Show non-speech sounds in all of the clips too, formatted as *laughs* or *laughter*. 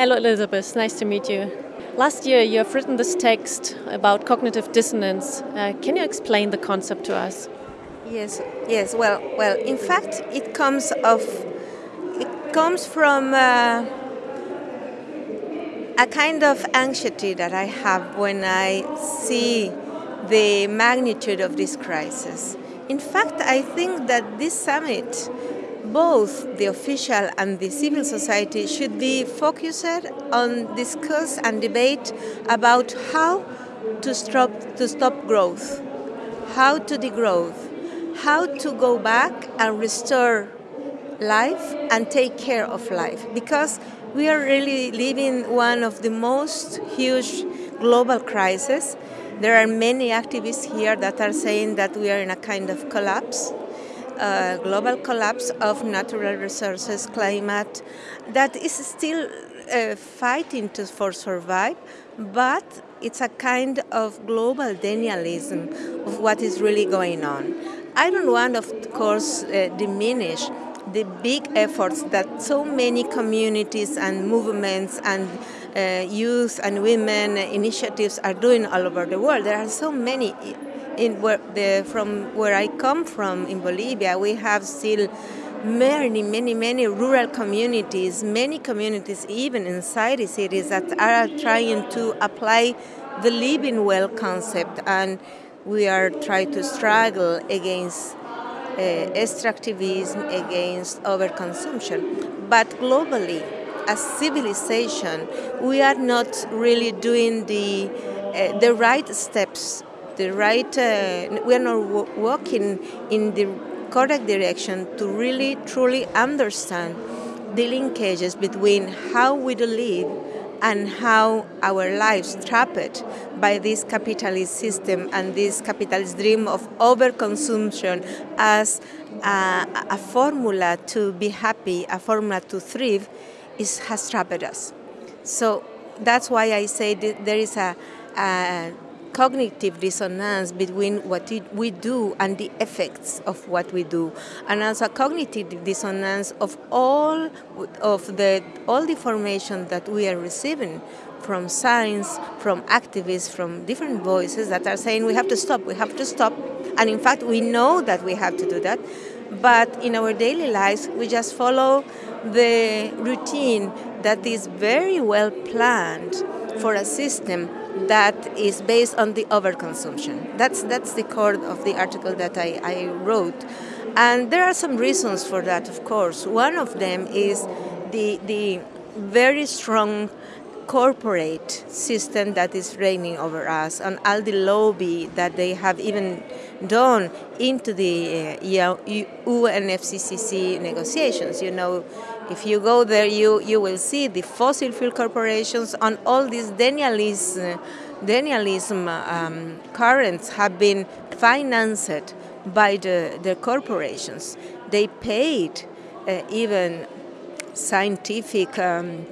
Hello, Elizabeth. Nice to meet you. Last year, you have written this text about cognitive dissonance. Uh, can you explain the concept to us? Yes, yes. Well, well. In fact, it comes of it comes from uh, a kind of anxiety that I have when I see the magnitude of this crisis. In fact, I think that this summit both the official and the civil society should be focused on discuss and debate about how to stop to stop growth, how to degrowth, how to go back and restore life and take care of life because we are really living one of the most huge global crises. There are many activists here that are saying that we are in a kind of collapse global collapse of natural resources, climate, that is still uh, fighting to, for survive, but it's a kind of global denialism of what is really going on. I don't want, of course, uh, diminish the big efforts that so many communities and movements and uh, youth and women initiatives are doing all over the world. There are so many in where the, from where I come from in Bolivia, we have still many, many, many rural communities, many communities, even inside the cities, that are trying to apply the living well concept, and we are trying to struggle against uh, extractivism, against overconsumption. But globally, as civilization, we are not really doing the uh, the right steps the right, uh, we are not walking in the correct direction to really truly understand the linkages between how we live and how our lives trapped by this capitalist system and this capitalist dream of overconsumption as a, a formula to be happy, a formula to thrive, is, has trapped us. So that's why I say there is a, a cognitive dissonance between what we do and the effects of what we do, and also cognitive dissonance of all of the all the information that we are receiving from science, from activists, from different voices that are saying we have to stop, we have to stop, and in fact we know that we have to do that, but in our daily lives we just follow the routine that is very well planned for a system that is based on the overconsumption. That's, that's the core of the article that I, I wrote. And there are some reasons for that, of course. One of them is the, the very strong corporate system that is reigning over us and all the lobby that they have even done into the uh, UNFCCC negotiations. You know, if you go there, you, you will see the fossil fuel corporations and all these denialism, denialism um, currents have been financed by the, the corporations. They paid uh, even scientific um,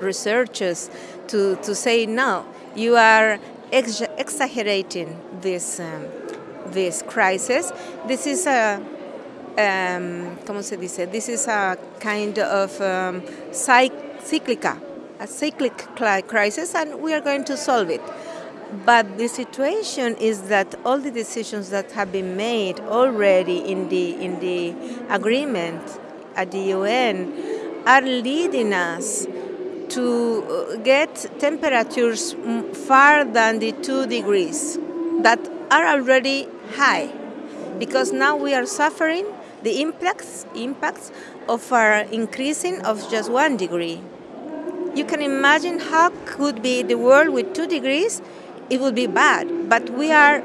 researchers to, to say, no, you are ex exaggerating this, um, this crisis. This is a um, ¿cómo se dice? This is a kind of um, cyclical, a cyclic crisis, and we are going to solve it. But the situation is that all the decisions that have been made already in the in the agreement at the UN are leading us to get temperatures far than the two degrees that are already high because now we are suffering the impacts, impacts of our increasing of just one degree. You can imagine how could be the world with two degrees, it would be bad, but we are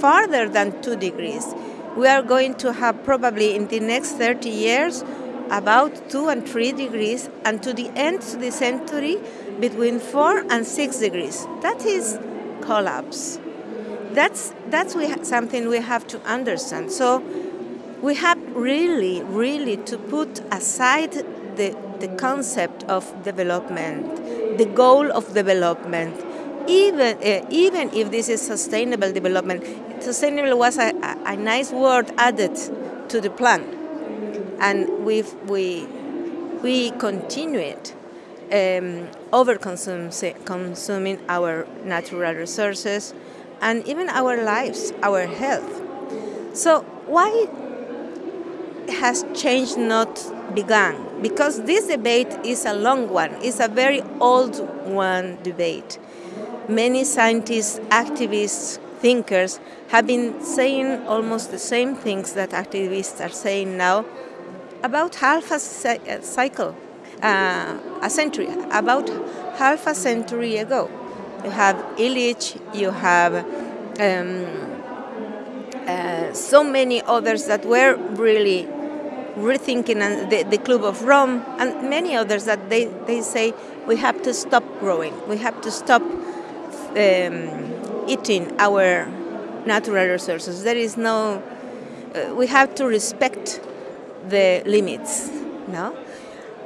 farther than two degrees. We are going to have probably in the next 30 years about two and three degrees, and to the end of the century between four and six degrees. That is collapse. That's that's we something we have to understand. So we have really, really to put aside the, the concept of development, the goal of development, even, uh, even if this is sustainable development. Sustainable was a, a, a nice word added to the plan, and we we, we continue it. um, over consuming our natural resources and even our lives, our health. So why has change not begun? Because this debate is a long one, it's a very old one debate. Many scientists, activists, thinkers have been saying almost the same things that activists are saying now about half a cycle, uh, a century, about half a century ago. You have Illich, you have um, uh, so many others that were really rethinking and the, the Club of Rome and many others that they, they say we have to stop growing, we have to stop um, eating our natural resources. There is no, uh, we have to respect the limits, no?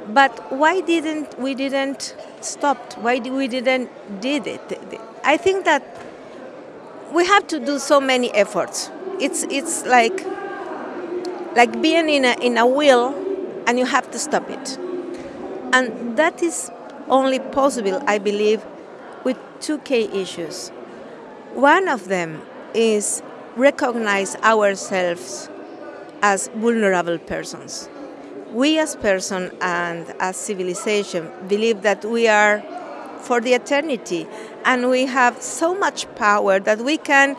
But why didn't we didn't stop? Why we didn't did it? I think that we have to do so many efforts. It's it's like like being in a in a wheel and you have to stop it. And that is only possible, I believe, with two key issues. One of them is recognize ourselves as vulnerable persons. We as person and as civilization believe that we are for the eternity and we have so much power that we can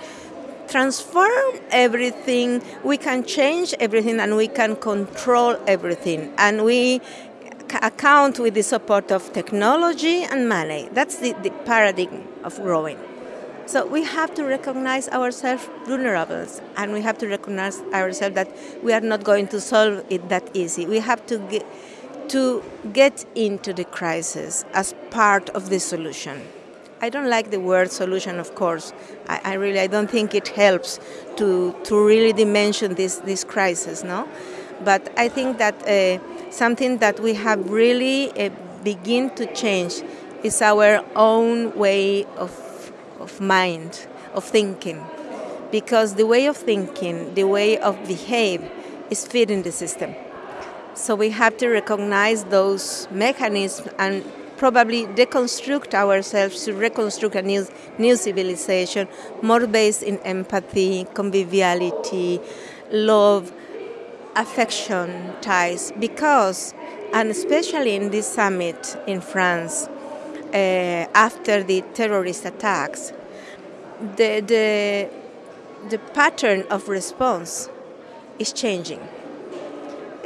transform everything, we can change everything and we can control everything. And we account with the support of technology and money. That's the, the paradigm of growing. So we have to recognize ourselves vulnerable and we have to recognize ourselves that we are not going to solve it that easy. We have to get, to get into the crisis as part of the solution. I don't like the word solution, of course. I, I really I don't think it helps to, to really dimension this, this crisis, no? But I think that uh, something that we have really uh, begin to change is our own way of, of mind, of thinking. Because the way of thinking, the way of behave is feeding the system. So we have to recognize those mechanisms and probably deconstruct ourselves to reconstruct a new, new civilization more based in empathy, conviviality, love, affection ties because, and especially in this summit in France, uh, after the terrorist attacks, the, the, the pattern of response is changing.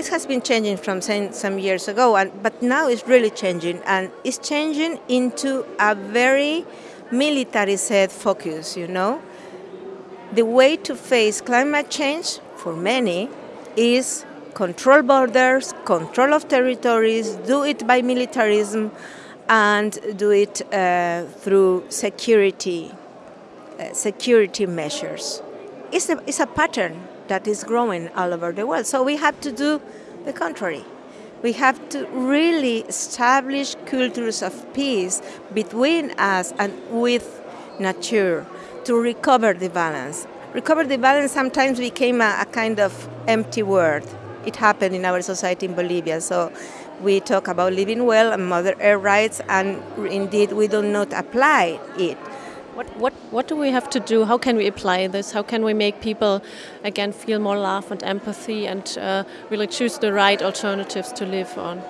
It has been changing from some years ago, and, but now it's really changing, and it's changing into a very militarized focus, you know. The way to face climate change for many is control borders, control of territories, do it by militarism, and do it uh, through security, uh, security measures. It's a, it's a pattern that is growing all over the world. So we have to do the contrary. We have to really establish cultures of peace between us and with nature to recover the balance recover the balance sometimes became a, a kind of empty word. It happened in our society in Bolivia. So we talk about living well and Mother Earth rights, and indeed we do not apply it. What, what, what do we have to do? How can we apply this? How can we make people again feel more love and empathy and uh, really choose the right alternatives to live on?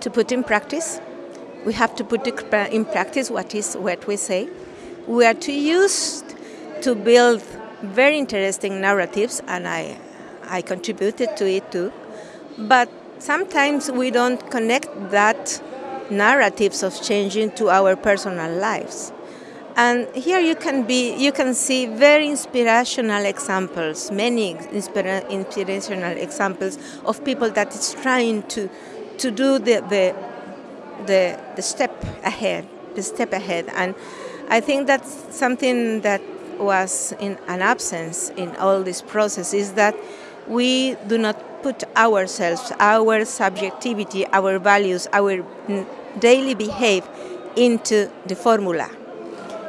To put in practice, we have to put in practice what is what we say. We are to use to build very interesting narratives, and I, I contributed to it too. But sometimes we don't connect that narratives of changing to our personal lives. And here you can be, you can see very inspirational examples, many inspira inspirational examples of people that is trying to, to do the, the, the, the step ahead, the step ahead. And I think that's something that was in an absence in all this process is that we do not put ourselves, our subjectivity, our values, our daily behave into the formula.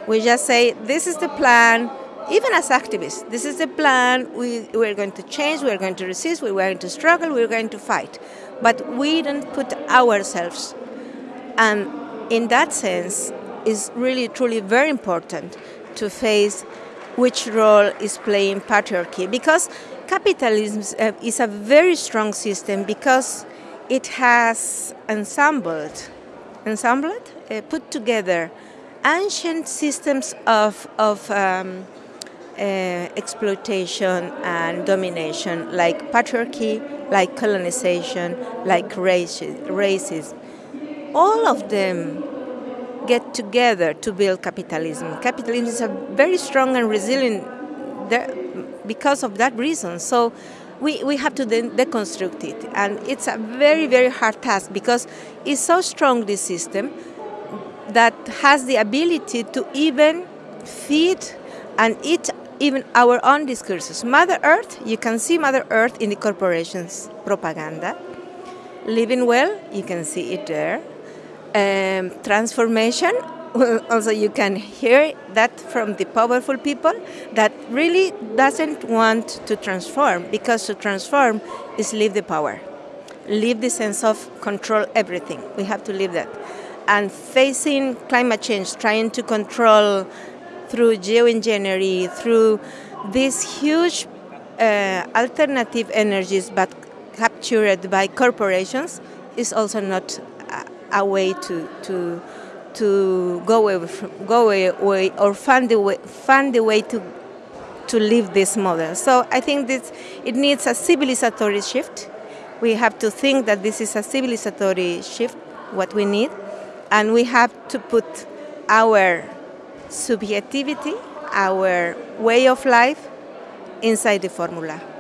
We just say, this is the plan, even as activists, this is the plan, we, we're going to change, we're going to resist, we're going to struggle, we're going to fight. But we don't put ourselves And in that sense, it's really, truly very important to face which role is playing patriarchy because capitalism uh, is a very strong system because it has ensembled, ensembled, uh, put together ancient systems of, of um, uh, exploitation and domination, like patriarchy, like colonization, like racism. All of them get together to build capitalism. Capitalism is a very strong and resilient because of that reason. So we, we have to de- deconstruct it. And it's a very, very hard task because it's so strong, this system, that has the ability to even feed and eat even our own discourses. Mother Earth, you can see Mother Earth in the corporations' propaganda. Living well, you can see it there. Um, transformation, *laughs* also you can hear that from the powerful people that really doesn't want to transform because to transform is leave the power, leave the sense of control everything. We have to leave that. And facing climate change, trying to control through geoengineering, through these huge uh, alternative energies but captured by corporations is also not a, a way to, to, to go away, go away or find a way, find a way to, to live this model. So I think this, it needs a civilizatory shift. We have to think that this is a civilizatory shift, what we need, and we have to put our subjectivity, our way of life inside the formula.